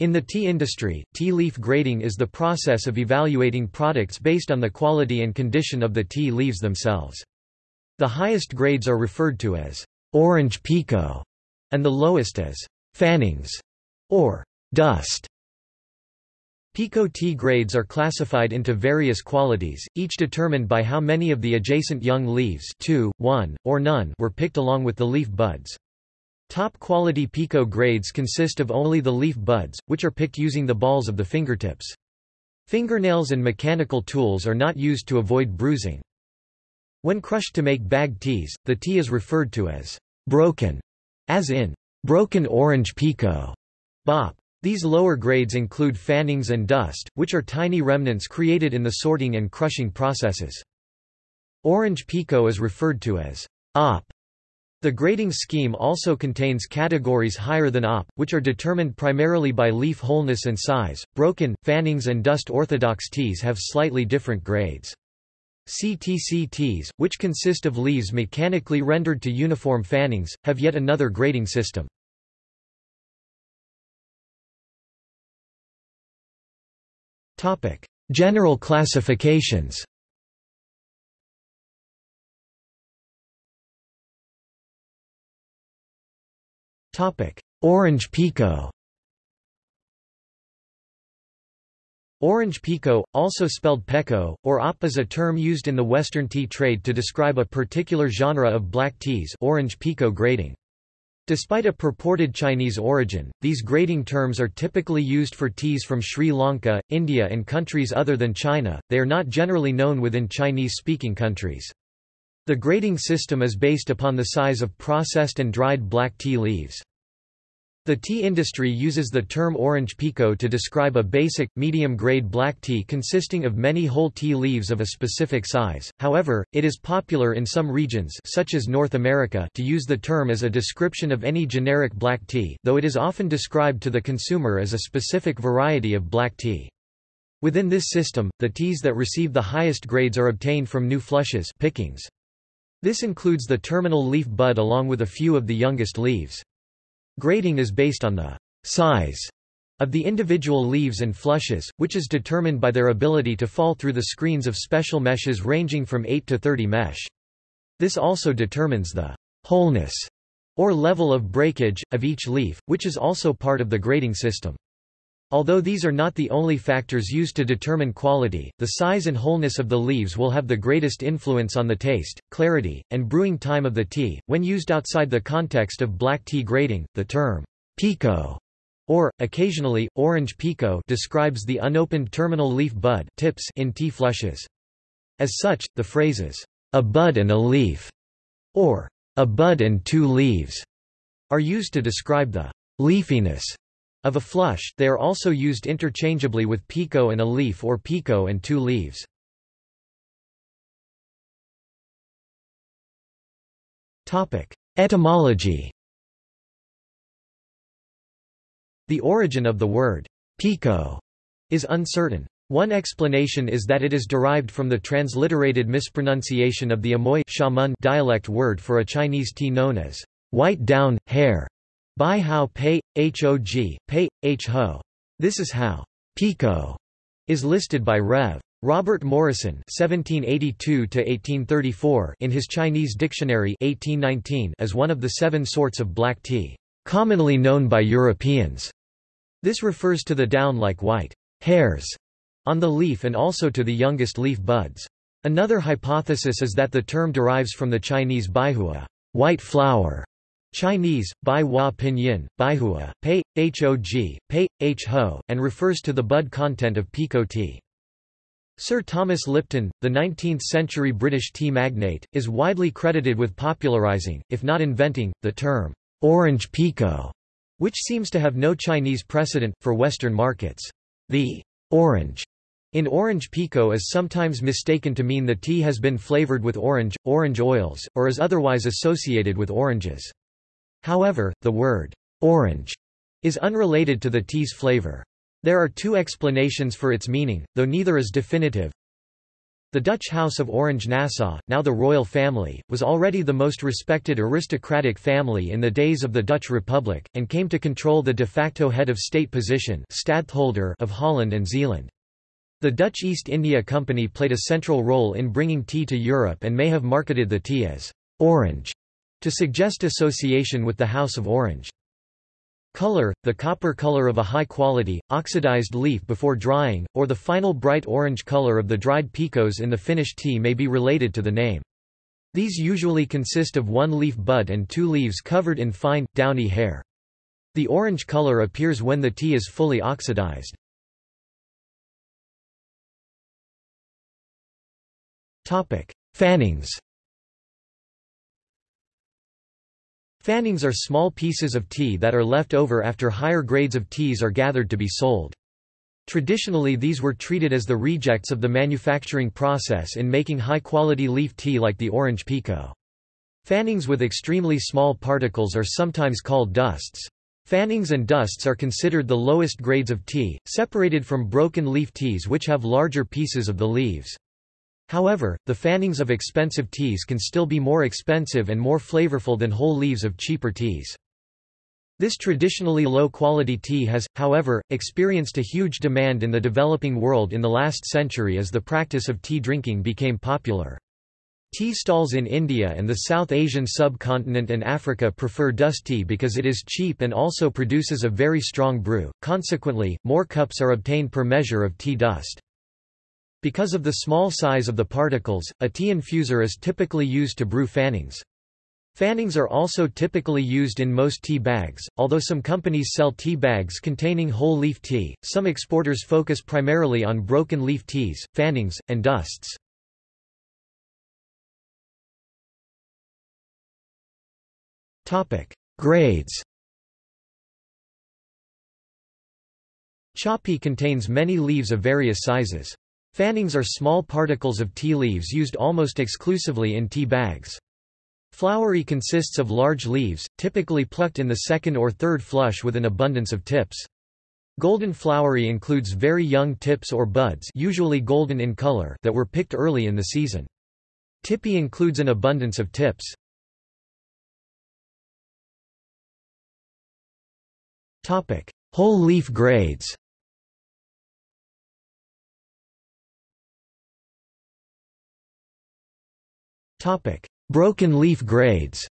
In the tea industry, tea leaf grading is the process of evaluating products based on the quality and condition of the tea leaves themselves. The highest grades are referred to as orange pekoe and the lowest as fannings or dust. Pekoe tea grades are classified into various qualities, each determined by how many of the adjacent young leaves two, one, or none were picked along with the leaf buds. Top quality Pekoe grades consist of only the leaf buds, which are picked using the balls of the fingertips. Fingernails and mechanical tools are not used to avoid bruising. When crushed to make bagged teas, the tea is referred to as broken, as in broken orange Pekoe. Bop. These lower grades include fannings and dust, which are tiny remnants created in the sorting and crushing processes. Orange Pekoe is referred to as op. The grading scheme also contains categories higher than op, which are determined primarily by leaf wholeness and size. Broken, fannings, and dust orthodox teas have slightly different grades. CTC teas, which consist of leaves mechanically rendered to uniform fannings, have yet another grading system. General classifications Orange Pekoe Orange Pekoe, also spelled Peko, or op is a term used in the Western tea trade to describe a particular genre of black teas orange Pekoe grading. Despite a purported Chinese origin, these grading terms are typically used for teas from Sri Lanka, India and countries other than China, they are not generally known within Chinese-speaking countries. The grading system is based upon the size of processed and dried black tea leaves. The tea industry uses the term orange pekoe to describe a basic, medium-grade black tea consisting of many whole tea leaves of a specific size, however, it is popular in some regions such as North America to use the term as a description of any generic black tea though it is often described to the consumer as a specific variety of black tea. Within this system, the teas that receive the highest grades are obtained from new flushes pickings. This includes the terminal leaf bud along with a few of the youngest leaves. Grading is based on the size of the individual leaves and flushes, which is determined by their ability to fall through the screens of special meshes ranging from 8 to 30 mesh. This also determines the wholeness or level of breakage, of each leaf, which is also part of the grading system. Although these are not the only factors used to determine quality, the size and wholeness of the leaves will have the greatest influence on the taste, clarity, and brewing time of the tea. When used outside the context of black tea grading, the term pekoe or, occasionally, orange pekoe describes the unopened terminal leaf bud tips in tea flushes. As such, the phrases, a bud and a leaf, or a bud and two leaves, are used to describe the leafiness of a flush, they are also used interchangeably with pekoe and a leaf or pekoe and two leaves. Etymology The origin of the word pekoe is uncertain. One explanation is that it is derived from the transliterated mispronunciation of the Amoy dialect word for a Chinese tea known as white down, hair, Bai Hao Pei, Hog, Pei, Ho. This is how Pekoe is listed by Rev. Robert Morrison (1782–1834) in his Chinese Dictionary (1819) as one of the seven sorts of black tea, commonly known by Europeans. This refers to the down-like white hairs on the leaf and also to the youngest leaf buds. Another hypothesis is that the term derives from the Chinese baihua, white flower, Chinese, Bai Hua Pinyin, Baihua, Pei, Hog, Pei, Ho, and refers to the bud content of pekoe tea. Sir Thomas Lipton, the 19th-century British tea magnate, is widely credited with popularising, if not inventing, the term, orange pekoe, which seems to have no Chinese precedent, for Western markets. The orange in orange pekoe is sometimes mistaken to mean the tea has been flavoured with orange, orange oils, or is otherwise associated with oranges. However, the word orange is unrelated to the tea's flavor. There are two explanations for its meaning, though neither is definitive. The Dutch House of Orange-Nassau, now the royal family, was already the most respected aristocratic family in the days of the Dutch Republic, and came to control the de facto head of state position stadtholder of Holland and Zeeland. The Dutch East India Company played a central role in bringing tea to Europe and may have marketed the tea as «orange» to suggest association with the House of Orange. Color, the copper color of a high-quality, oxidized leaf before drying, or the final bright orange color of the dried pekoes in the finished tea may be related to the name. These usually consist of one leaf bud and two leaves covered in fine, downy hair. The orange color appears when the tea is fully oxidized. Fannings Fannings are small pieces of tea that are left over after higher grades of teas are gathered to be sold. Traditionally these were treated as the rejects of the manufacturing process in making high-quality leaf tea like the orange pekoe. Fannings with extremely small particles are sometimes called dusts. Fannings and dusts are considered the lowest grades of tea, separated from broken leaf teas which have larger pieces of the leaves. However, the fannings of expensive teas can still be more expensive and more flavorful than whole leaves of cheaper teas. This traditionally low-quality tea has, however, experienced a huge demand in the developing world in the last century as the practice of tea drinking became popular. Tea stalls in India and the South Asian subcontinent and Africa prefer dust tea because it is cheap and also produces a very strong brew, consequently, more cups are obtained per measure of tea dust. Because of the small size of the particles, a tea infuser is typically used to brew fannings. Fannings are also typically used in most tea bags, although some companies sell tea bags containing whole leaf tea. Some exporters focus primarily on broken leaf teas, fannings, and dusts. Topic: Grades. Choppy contains many leaves of various sizes. Fannings are small particles of tea leaves used almost exclusively in tea bags. Flowery consists of large leaves, typically plucked in the second or third flush with an abundance of tips. Golden flowery includes very young tips or buds usually golden in color that were picked early in the season. Tippy includes an abundance of tips. Whole leaf grades Broken leaf grades.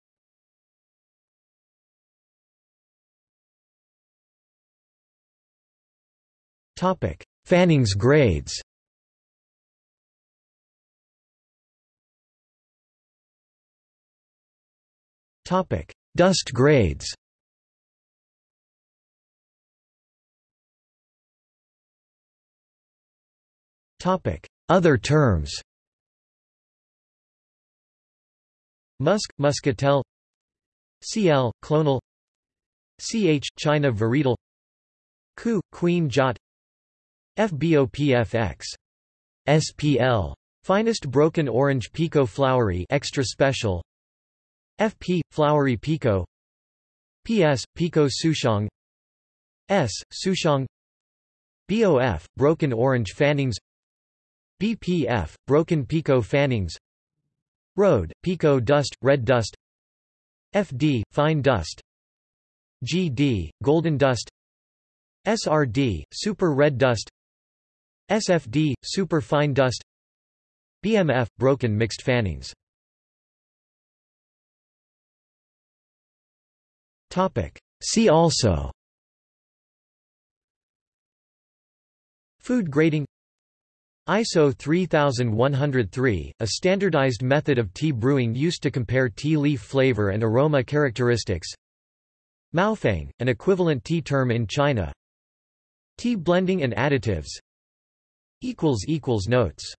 Topic: Fannings grades. Topic: Dust grades. Topic: Other terms Musk, Muscatel CL, clonal CH, China varietal Ku, Queen Jot FBOPFX. SPL. Finest broken orange pekoe flowery extra special FP, flowery pekoe PS, pekoe souchong S, souchong BOF, broken orange fannings BPF, broken pekoe fannings Road, Pekoe dust, red dust. FD, fine dust. GD, golden dust. SRD, super red dust. SFD, super fine dust. BMF, broken mixed fannings. See also. Food grading ISO 3103, a standardized method of tea brewing used to compare tea leaf flavor and aroma characteristics. Maofeng, an equivalent tea term in China. Tea blending and additives. Notes